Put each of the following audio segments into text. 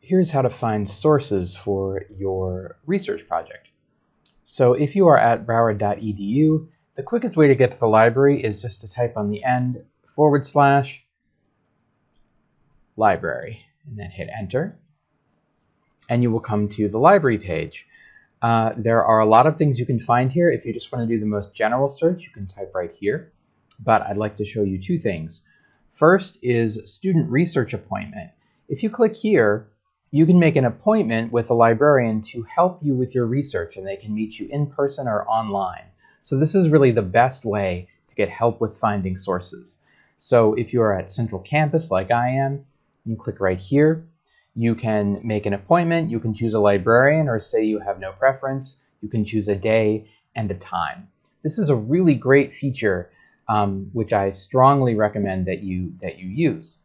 here's how to find sources for your research project. So if you are at broward.edu, the quickest way to get to the library is just to type on the end forward slash library and then hit enter. And you will come to the library page. Uh, there are a lot of things you can find here. If you just want to do the most general search, you can type right here. But I'd like to show you two things. First is student research appointment. If you click here, you can make an appointment with a librarian to help you with your research and they can meet you in person or online. So this is really the best way to get help with finding sources. So if you are at Central Campus like I am, you click right here. You can make an appointment, you can choose a librarian or say you have no preference. You can choose a day and a time. This is a really great feature um, which I strongly recommend that you, that you use.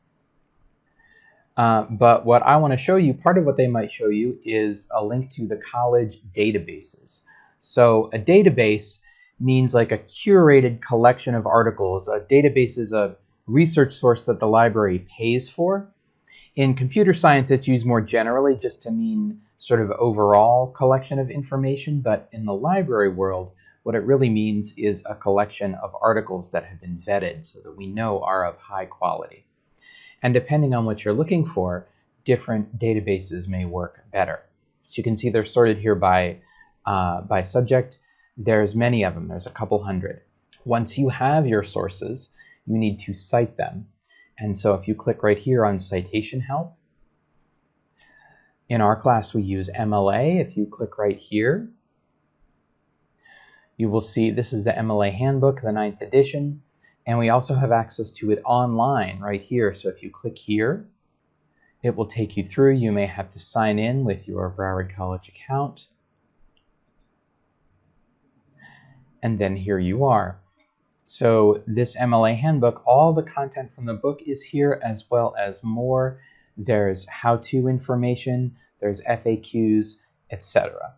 Uh, but what I want to show you, part of what they might show you is a link to the college databases. So a database means like a curated collection of articles. A database is a research source that the library pays for. In computer science, it's used more generally just to mean sort of overall collection of information. But in the library world, what it really means is a collection of articles that have been vetted so that we know are of high quality. And depending on what you're looking for, different databases may work better. So you can see they're sorted here by, uh, by subject. There's many of them. There's a couple hundred. Once you have your sources, you need to cite them. And so if you click right here on Citation Help, in our class we use MLA. If you click right here, you will see this is the MLA Handbook, the ninth edition. And we also have access to it online right here. So if you click here, it will take you through. You may have to sign in with your Broward College account. And then here you are. So this MLA handbook, all the content from the book is here as well as more. There's how-to information, there's FAQs, etc.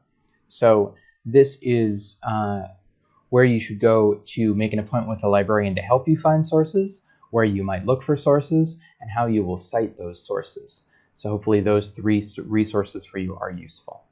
So this is uh, where you should go to make an appointment with a librarian to help you find sources, where you might look for sources, and how you will cite those sources. So hopefully those three resources for you are useful.